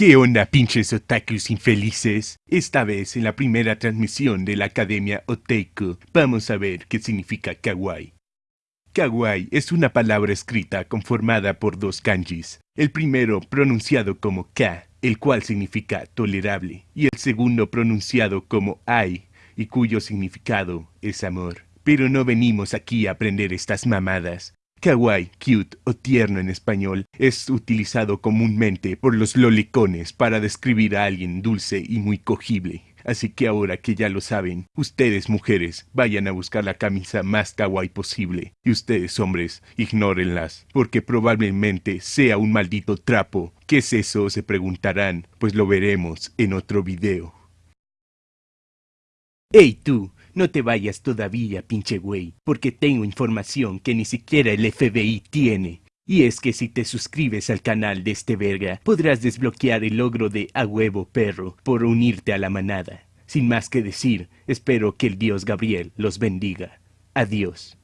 ¿Qué onda, pinches otakus infelices? Esta vez, en la primera transmisión de la Academia Otaku, vamos a ver qué significa kawaii. Kawaii es una palabra escrita conformada por dos kanjis. El primero pronunciado como ka, el cual significa tolerable, y el segundo pronunciado como ai, y cuyo significado es amor. Pero no venimos aquí a aprender estas mamadas. Kawaii, cute o tierno en español es utilizado comúnmente por los lolicones para describir a alguien dulce y muy cogible. Así que ahora que ya lo saben, ustedes mujeres vayan a buscar la camisa más kawaii posible y ustedes hombres ignórenlas, porque probablemente sea un maldito trapo. ¿Qué es eso? se preguntarán, pues lo veremos en otro video. ¡Ey tú! No te vayas todavía, pinche güey, porque tengo información que ni siquiera el FBI tiene. Y es que si te suscribes al canal de este verga, podrás desbloquear el logro de A huevo perro por unirte a la manada. Sin más que decir, espero que el dios Gabriel los bendiga. Adiós.